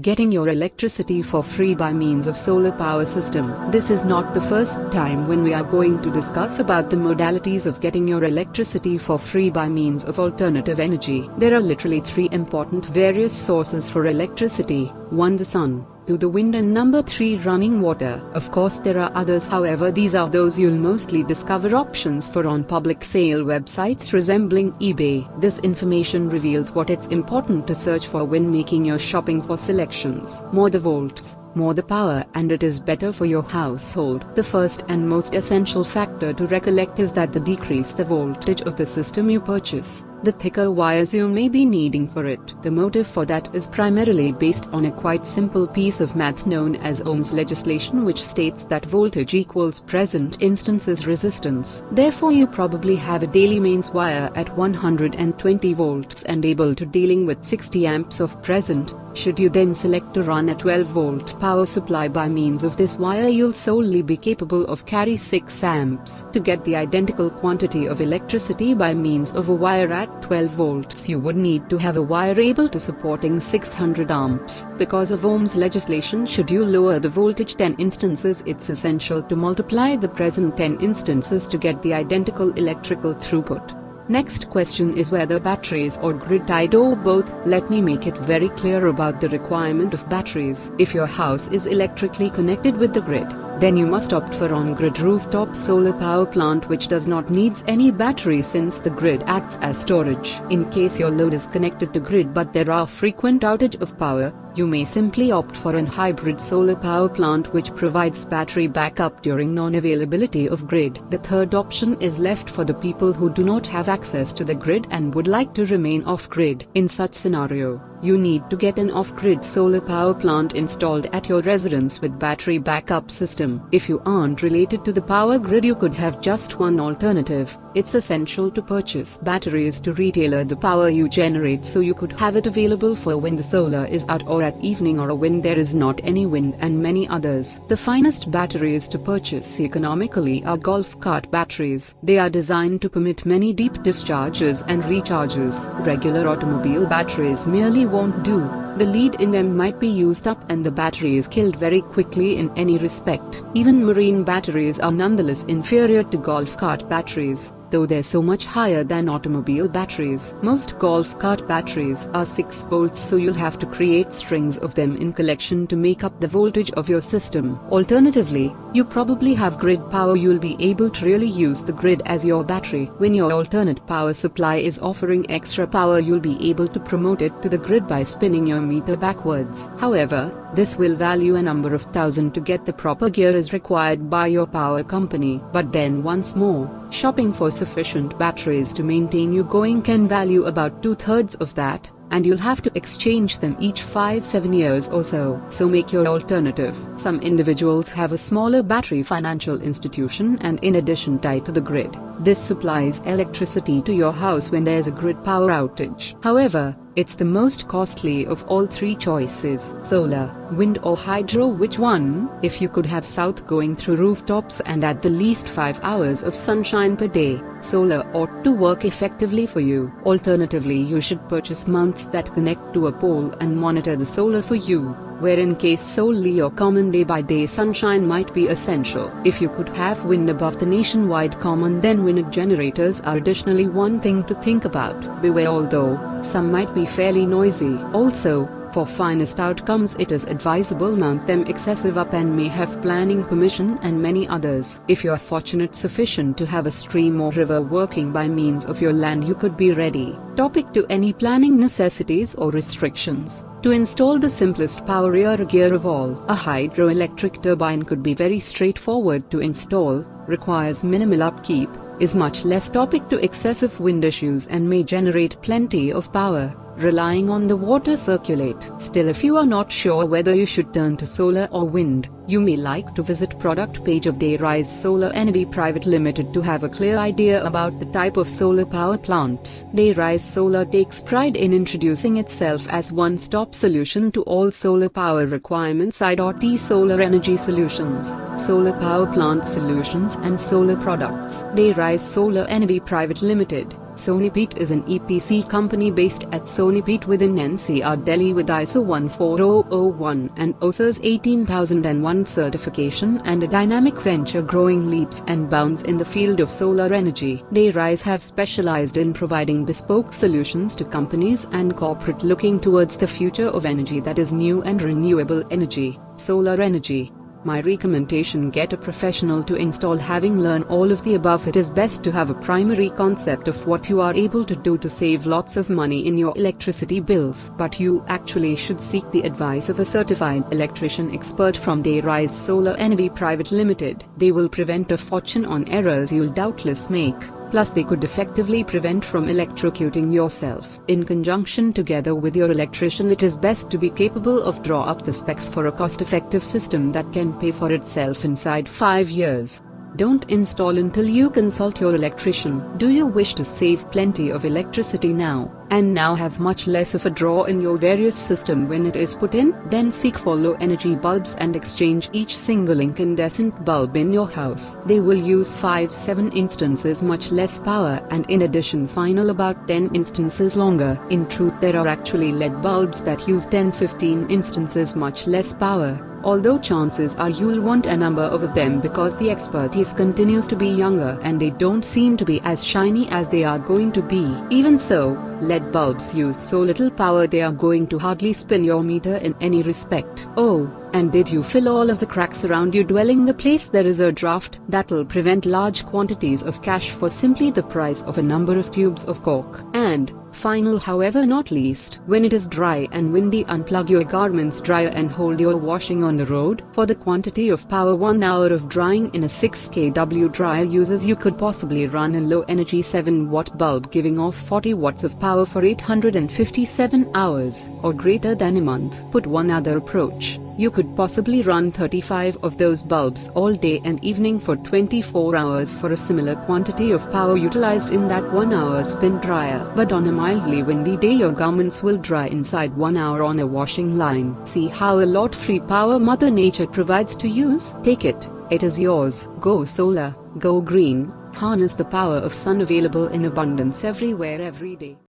Getting your electricity for free by means of solar power system. This is not the first time when we are going to discuss about the modalities of getting your electricity for free by means of alternative energy. There are literally three important various sources for electricity. 1. The sun to the wind and number 3 running water. Of course there are others however these are those you'll mostly discover options for on public sale websites resembling eBay. This information reveals what it's important to search for when making your shopping for selections. More the volts, more the power and it is better for your household. The first and most essential factor to recollect is that the decrease the voltage of the system you purchase, the thicker wires you may be needing for it. The motive for that is primarily based on a quite simple piece of math known as Ohm's legislation which states that voltage equals present instances resistance. Therefore you probably have a daily mains wire at 120 volts and able to dealing with 60 amps of present, should you then select to run a 12 volt power supply by means of this wire you'll solely be capable of carry 6 amps. To get the identical quantity of electricity by means of a wire at 12 volts you would need to have a wire able to supporting 600 amps. Because of Ohm's legislation should you lower the voltage 10 instances it's essential to multiply the present 10 instances to get the identical electrical throughput. Next question is whether batteries or grid tied or both. Let me make it very clear about the requirement of batteries. If your house is electrically connected with the grid, then you must opt for on-grid rooftop solar power plant which does not needs any battery since the grid acts as storage. In case your load is connected to grid but there are frequent outage of power, you may simply opt for an hybrid solar power plant which provides battery backup during non-availability of grid. The third option is left for the people who do not have access to the grid and would like to remain off-grid. In such scenario, you need to get an off-grid solar power plant installed at your residence with battery backup system. If you aren't related to the power grid you could have just one alternative. It's essential to purchase batteries to retailer the power you generate so you could have it available for when the solar is out or at evening or when there is not any wind and many others. The finest batteries to purchase economically are golf cart batteries. They are designed to permit many deep discharges and recharges. Regular automobile batteries merely won't do. The lead in them might be used up and the battery is killed very quickly in any respect. Even marine batteries are nonetheless inferior to golf cart batteries though they're so much higher than automobile batteries. Most golf cart batteries are 6 volts so you'll have to create strings of them in collection to make up the voltage of your system. Alternatively, you probably have grid power you'll be able to really use the grid as your battery. When your alternate power supply is offering extra power you'll be able to promote it to the grid by spinning your meter backwards. However, this will value a number of thousand to get the proper gear is required by your power company. But then once more, shopping for sufficient batteries to maintain you going can value about two-thirds of that, and you'll have to exchange them each 5-7 years or so. So make your alternative. Some individuals have a smaller battery financial institution and in addition tied to the grid. This supplies electricity to your house when there's a grid power outage. However, it's the most costly of all three choices. Solar, wind or hydro which one? If you could have south going through rooftops and at the least 5 hours of sunshine per day, solar ought to work effectively for you. Alternatively you should purchase mounts that connect to a pole and monitor the solar for you where in case solely or common day-by-day sunshine might be essential. If you could have wind above the nationwide common then wind generators are additionally one thing to think about. Beware although, some might be fairly noisy. Also, for finest outcomes it is advisable mount them excessive up and may have planning permission and many others. If you're fortunate sufficient to have a stream or river working by means of your land you could be ready. Topic to any planning necessities or restrictions. To install the simplest power gear of all, a hydroelectric turbine could be very straightforward to install, requires minimal upkeep, is much less topic to excessive wind issues and may generate plenty of power relying on the water circulate. Still if you are not sure whether you should turn to solar or wind, you may like to visit product page of Dayrise Solar Energy Private Limited to have a clear idea about the type of solar power plants. Dayrise Solar takes pride in introducing itself as one-stop solution to all solar power requirements I.T Solar Energy Solutions, Solar Power Plant Solutions and Solar Products. Dayrise Solar Energy Private Limited Sonipat is an EPC company based at Sonipat within NCR Delhi with ISO 14001 and OHSAS 18001 certification and a dynamic venture growing leaps and bounds in the field of solar energy. Dayrise have specialized in providing bespoke solutions to companies and corporate looking towards the future of energy that is new and renewable energy, solar energy. My recommendation get a professional to install having learned all of the above it is best to have a primary concept of what you are able to do to save lots of money in your electricity bills but you actually should seek the advice of a certified electrician expert from Dayrise Solar Energy Private Limited. They will prevent a fortune on errors you'll doubtless make. Plus they could effectively prevent from electrocuting yourself. In conjunction together with your electrician it is best to be capable of draw up the specs for a cost-effective system that can pay for itself inside 5 years. Don't install until you consult your electrician. Do you wish to save plenty of electricity now, and now have much less of a draw in your various system when it is put in? Then seek for low energy bulbs and exchange each single incandescent bulb in your house. They will use 5-7 instances much less power and in addition final about 10 instances longer. In truth there are actually LED bulbs that use 10-15 instances much less power although chances are you'll want a number of them because the expertise continues to be younger and they don't seem to be as shiny as they are going to be. Even so, LED bulbs use so little power they are going to hardly spin your meter in any respect. Oh, and did you fill all of the cracks around your dwelling the place there is a draft that'll prevent large quantities of cash for simply the price of a number of tubes of cork. And, Final however not least, when it is dry and windy unplug your garments dryer and hold your washing on the road. For the quantity of power 1 hour of drying in a 6 kW dryer uses you could possibly run a low energy 7 watt bulb giving off 40 watts of power for 857 hours or greater than a month. Put one other approach. You could possibly run 35 of those bulbs all day and evening for 24 hours for a similar quantity of power utilized in that 1 hour spin dryer. But on a mildly windy day your garments will dry inside 1 hour on a washing line. See how a lot free power mother nature provides to use? Take it, it is yours. Go solar, go green, harness the power of sun available in abundance everywhere every day.